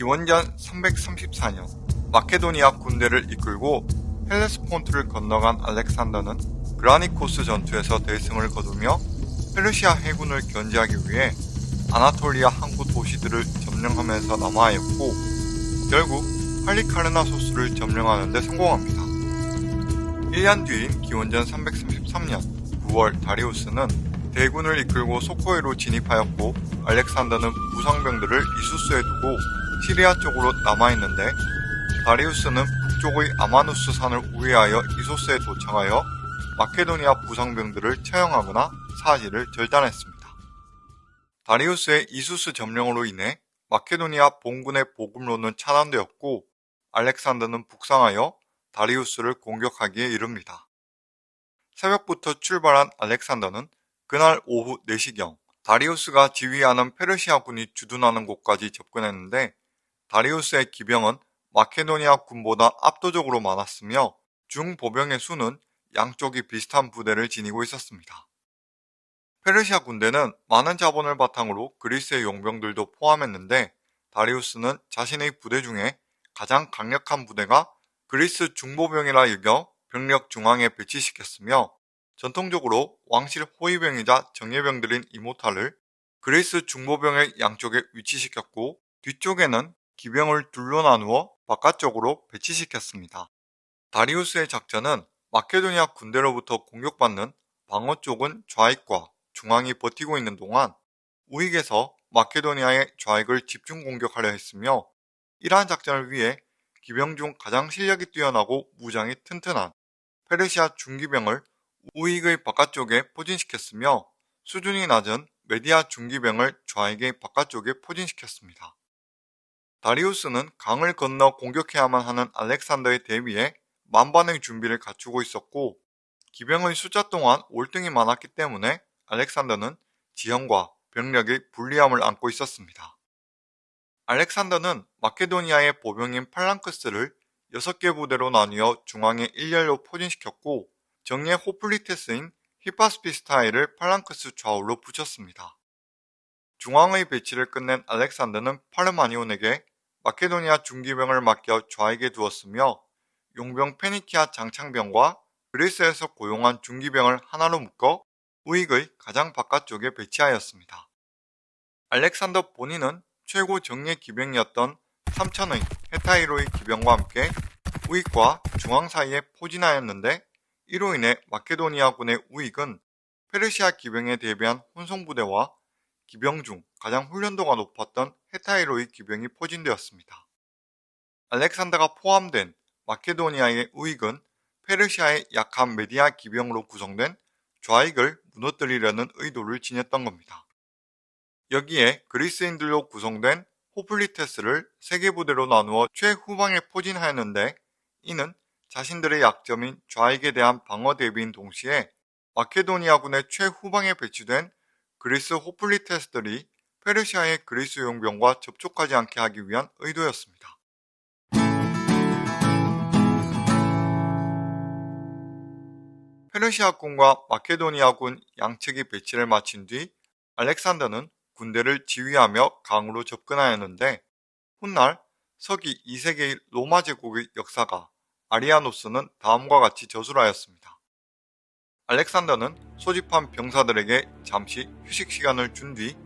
기원전 334년 마케도니아 군대를 이끌고 헬레스폰트를 건너간 알렉산더는 그라니코스 전투에서 대승을 거두며 페르시아 해군을 견제하기 위해 아나톨리아 항구 도시들을 점령하면서 남하하였고 결국 할리카르나소스를 점령하는 데 성공합니다. 1년 뒤인 기원전 333년 9월 다리우스는 대군을 이끌고 소코이로 진입하였고 알렉산더는 무상병들을 이수스에 두고 시리아 쪽으로 남아있는데 다리우스는 북쪽의 아마누스 산을 우회하여 이소스에 도착하여 마케도니아 부상병들을 처형하거나 사지를 절단했습니다. 다리우스의 이수스 점령으로 인해 마케도니아 본군의 보급로는 차단되었고 알렉산더는 북상하여 다리우스를 공격하기에 이릅니다. 새벽부터 출발한 알렉산더는 그날 오후 4시경 다리우스가 지휘하는 페르시아군이 주둔하는 곳까지 접근했는데 다리우스의 기병은 마케도니아 군보다 압도적으로 많았으며 중보병의 수는 양쪽이 비슷한 부대를 지니고 있었습니다. 페르시아 군대는 많은 자본을 바탕으로 그리스의 용병들도 포함했는데 다리우스는 자신의 부대 중에 가장 강력한 부대가 그리스 중보병이라 여겨 병력 중앙에 배치시켰으며 전통적으로 왕실 호위병이자 정예병들인 이모탈을 그리스 중보병의 양쪽에 위치시켰고 뒤쪽에는 기병을 둘로 나누어 바깥쪽으로 배치시켰습니다. 다리우스의 작전은 마케도니아 군대로부터 공격받는 방어 쪽은 좌익과 중앙이 버티고 있는 동안 우익에서 마케도니아의 좌익을 집중 공격하려 했으며 이러한 작전을 위해 기병 중 가장 실력이 뛰어나고 무장이 튼튼한 페르시아 중기병을 우익의 바깥쪽에 포진시켰으며 수준이 낮은 메디아 중기병을 좌익의 바깥쪽에 포진시켰습니다. 다리우스는 강을 건너 공격해야만 하는 알렉산더에 대비해 만반의 준비를 갖추고 있었고 기병의 숫자 동안 올등이 많았기 때문에 알렉산더는 지형과 병력의 불리함을 안고 있었습니다. 알렉산더는 마케도니아의 보병인 팔랑크스를 6개 부대로 나뉘어 중앙에 일렬로 포진시켰고 정예 호플리테스인 히파스피스타이를 팔랑크스 좌우로 붙였습니다. 중앙의 배치를 끝낸 알렉산더는 파르마니온에게 마케도니아 중기병을 맡겨 좌익에 두었으며 용병 페니키아 장창병과 그리스에서 고용한 중기병을 하나로 묶어 우익의 가장 바깥쪽에 배치하였습니다. 알렉산더 본인은 최고 정예 기병이었던 3천의 헤타이로의 기병과 함께 우익과 중앙 사이에 포진하였는데 이로 인해 마케도니아군의 우익은 페르시아 기병에 대비한 혼성부대와 기병 중 가장 훈련도가 높았던 헤타이로의 기병이 포진되었습니다. 알렉산더가 포함된 마케도니아의 우익은 페르시아의 약한 메디아 기병으로 구성된 좌익을 무너뜨리려는 의도를 지녔던 겁니다. 여기에 그리스인들로 구성된 호플리테스를 세계 부대로 나누어 최후방에 포진하였는데 이는 자신들의 약점인 좌익에 대한 방어 대비인 동시에 마케도니아군의 최후방에 배치된 그리스 호플리테스들이 페르시아의 그리스 용병과 접촉하지 않게 하기 위한 의도였습니다. 페르시아군과 마케도니아군 양측이 배치를 마친 뒤 알렉산더는 군대를 지휘하며 강으로 접근하였는데 훗날 서기 2세기의 로마 제국의 역사가 아리아노스는 다음과 같이 저술하였습니다. 알렉산더는 소집한 병사들에게 잠시 휴식 시간을 준 뒤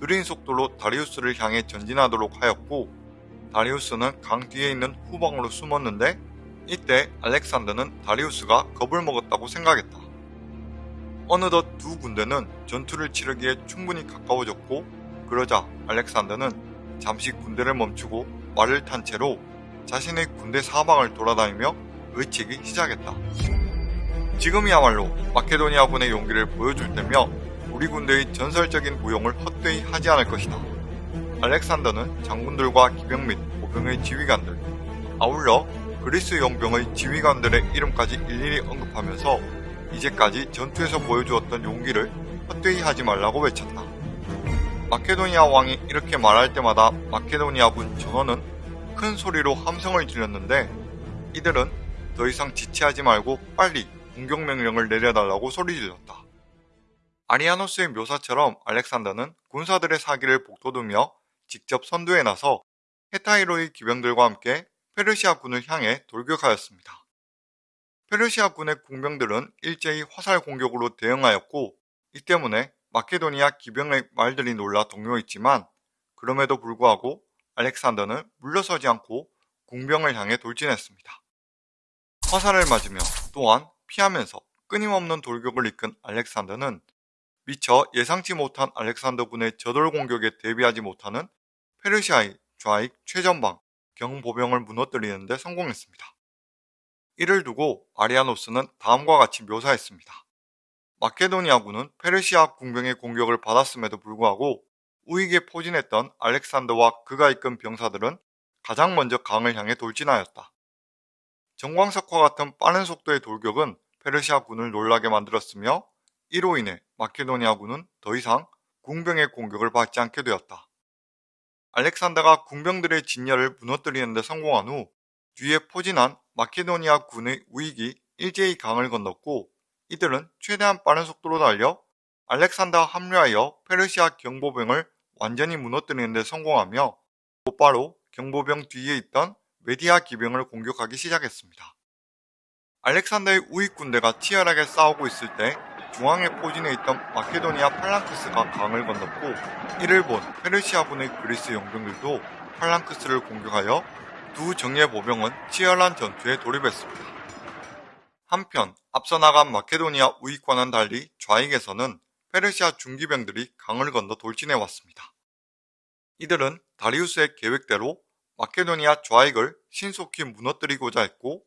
느린 속도로 다리우스를 향해 전진하도록 하였고 다리우스는 강 뒤에 있는 후방으로 숨었는데 이때 알렉산더는 다리우스가 겁을 먹었다고 생각했다. 어느덧 두 군대는 전투를 치르기에 충분히 가까워졌고 그러자 알렉산더는 잠시 군대를 멈추고 말을 탄 채로 자신의 군대 사방을 돌아다니며 외치기 시작했다. 지금이야말로 마케도니아군의 용기를 보여줄 때며 우리 군대의 전설적인 무용을 헛되이 하지 않을 것이다. 알렉산더는 장군들과 기병 및 보병의 지휘관들, 아울러 그리스 용병의 지휘관들의 이름까지 일일이 언급하면서 이제까지 전투에서 보여주었던 용기를 헛되이 하지 말라고 외쳤다. 마케도니아 왕이 이렇게 말할 때마다 마케도니아군 전원은 큰 소리로 함성을 질렀는데 이들은 더 이상 지체하지 말고 빨리 공격 명령을 내려달라고 소리질렀다. 아리아노스의 묘사처럼 알렉산더는 군사들의 사기를 복돋우며 직접 선두에 나서 헤타이로의 기병들과 함께 페르시아 군을 향해 돌격하였습니다. 페르시아 군의 궁병들은 일제히 화살 공격으로 대응하였고 이 때문에 마케도니아 기병의 말들이 놀라 동요했지만 그럼에도 불구하고 알렉산더는 물러서지 않고 궁병을 향해 돌진했습니다. 화살을 맞으며 또한 피하면서 끊임없는 돌격을 이끈 알렉산더는 미처 예상치 못한 알렉산더 군의 저돌 공격에 대비하지 못하는 페르시아의 좌익 최전방 경보병을 무너뜨리는 데 성공했습니다. 이를 두고 아리아노스는 다음과 같이 묘사했습니다. 마케도니아군은 페르시아 궁병의 공격을 받았음에도 불구하고 우익에 포진했던 알렉산더와 그가 이끈 병사들은 가장 먼저 강을 향해 돌진하였다. 정광석과 같은 빠른 속도의 돌격은 페르시아 군을 놀라게 만들었으며 이로 인해 마케도니아군은 더 이상 궁병의 공격을 받지 않게 되었다. 알렉산더가 궁병들의 진열을 무너뜨리는 데 성공한 후 뒤에 포진한 마케도니아 군의 우익이 일제히 강을 건넜고 이들은 최대한 빠른 속도로 달려 알렉산더가 합류하여 페르시아 경보병을 완전히 무너뜨리는 데 성공하며 곧바로 경보병 뒤에 있던 메디아 기병을 공격하기 시작했습니다. 알렉산더의 우익 군대가 치열하게 싸우고 있을 때 중앙에 포진해 있던 마케도니아 팔랑크스가 강을 건넜고 이를 본 페르시아군의 그리스 용병들도 팔랑크스를 공격하여 두 정예 보병은 치열한 전투에 돌입했습니다. 한편 앞서 나간 마케도니아 우익과는 달리 좌익에서는 페르시아 중기병들이 강을 건너 돌진해 왔습니다. 이들은 다리우스의 계획대로 마케도니아 좌익을 신속히 무너뜨리고자 했고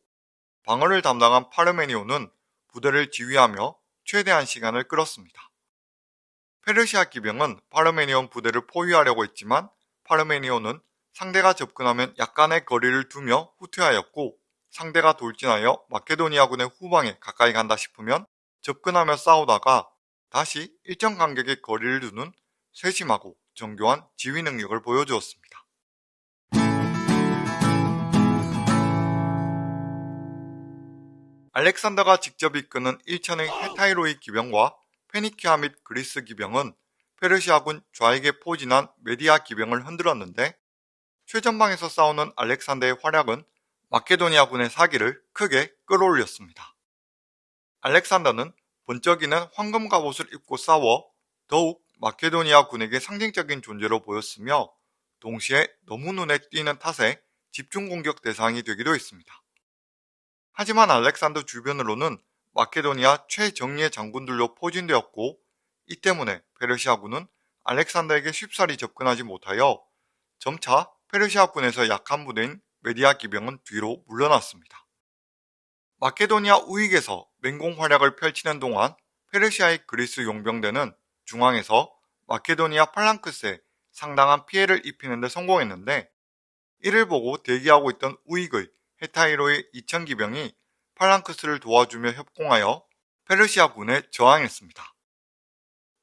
방어를 담당한 파르메니오는 부대를 지휘하며 최대한 시간을 끌었습니다. 페르시아 기병은 파르메니온 부대를 포위하려고 했지만 파르메니온은 상대가 접근하면 약간의 거리를 두며 후퇴하였고 상대가 돌진하여 마케도니아군의 후방에 가까이 간다 싶으면 접근하며 싸우다가 다시 일정 간격의 거리를 두는 세심하고 정교한 지휘 능력을 보여주었습니다. 알렉산더가 직접 이끄는 1천의 헤타이로이 기병과 페니키아 및 그리스 기병은 페르시아군 좌익에 포진한 메디아 기병을 흔들었는데 최전방에서 싸우는 알렉산더의 활약은 마케도니아군의 사기를 크게 끌어올렸습니다. 알렉산더는 번쩍이는 황금 갑옷을 입고 싸워 더욱 마케도니아 군에게 상징적인 존재로 보였으며 동시에 너무 눈에 띄는 탓에 집중 공격 대상이 되기도 했습니다. 하지만 알렉산더 주변으로는 마케도니아 최정예 장군들로 포진되었고 이 때문에 페르시아군은 알렉산더에게 쉽사리 접근하지 못하여 점차 페르시아군에서 약한 부대인 메디아 기병은 뒤로 물러났습니다. 마케도니아 우익에서 맹공 활약을 펼치는 동안 페르시아의 그리스 용병대는 중앙에서 마케도니아 팔랑크스에 상당한 피해를 입히는 데 성공했는데 이를 보고 대기하고 있던 우익의 헤타이로의 2천 기병이 팔랑크스를 도와주며 협공하여 페르시아군에 저항했습니다.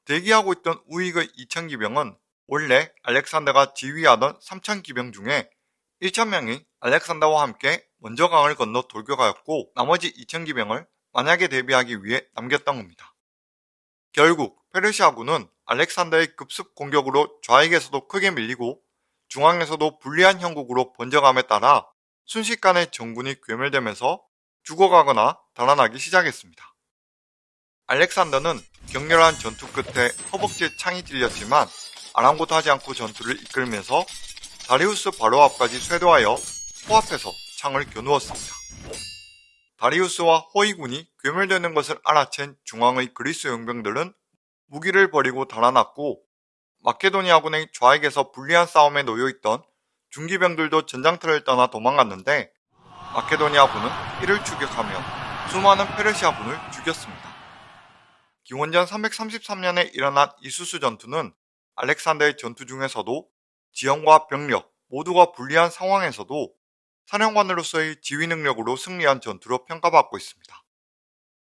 대기하고 있던 우익의 2천 기병은 원래 알렉산더가 지휘하던 3천 기병 중에 1천 명이 알렉산더와 함께 먼저 강을 건너 돌격하였고 나머지 2천 기병을 만약에 대비하기 위해 남겼던 겁니다. 결국 페르시아군은 알렉산더의 급습 공격으로 좌익에서도 크게 밀리고 중앙에서도 불리한 형국으로 번져감에 따라 순식간에 정군이 괴멸되면서 죽어가거나 달아나기 시작했습니다. 알렉산더는 격렬한 전투 끝에 허벅지에 창이 찔렸지만 아랑곳하지 않고 전투를 이끌면서 다리우스 바로 앞까지 쇄도하여 코앞에서 창을 겨누었습니다. 다리우스와 호위군이 괴멸되는 것을 알아챈 중앙의 그리스 용병들은 무기를 버리고 달아났고 마케도니아군의 좌익에서 불리한 싸움에 놓여있던 중기병들도 전장터를 떠나 도망갔는데 마케도니아군은 이를 추격하며 수많은 페르시아군을 죽였습니다. 기원전 333년에 일어난 이수스 전투는 알렉산더의 전투 중에서도 지형과 병력 모두가 불리한 상황에서도 사령관으로서의 지휘 능력으로 승리한 전투로 평가받고 있습니다.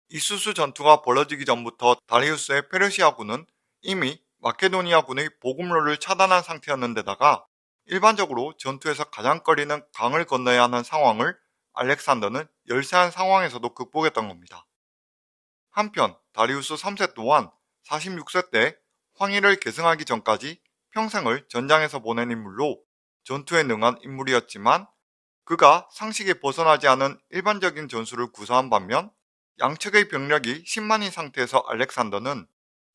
이수스 전투가 벌어지기 전부터 다리우스의 페르시아군은 이미 마케도니아군의 보급로를 차단한 상태였는데다가 일반적으로 전투에서 가장 꺼리는 강을 건너야 하는 상황을 알렉산더는 열세한 상황에서도 극복했던 겁니다. 한편 다리우스 3세 또한 46세 때 황희를 계승하기 전까지 평생을 전장에서 보낸 인물로 전투에 능한 인물이었지만 그가 상식에 벗어나지 않은 일반적인 전술을 구사한 반면 양측의 병력이 10만인 상태에서 알렉산더는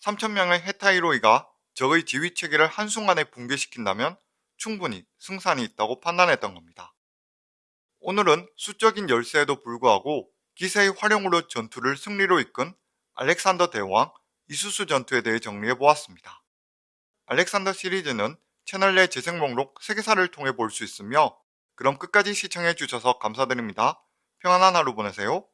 3천명의 헤타이로이가 적의 지휘 체계를 한순간에 붕괴시킨다면 충분히 승산이 있다고 판단했던 겁니다. 오늘은 수적인 열세에도 불구하고 기세의 활용으로 전투를 승리로 이끈 알렉산더 대왕 이수수 전투에 대해 정리해 보았습니다. 알렉산더 시리즈는 채널 내 재생 목록 세계사를 통해 볼 수 있으며 그럼 끝까지 시청해 주셔서 감사드립니다. 평안한 하루 보내세요.